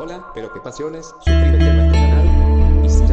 Hola, pero qué pasiones, suscríbete a nuestro canal, y si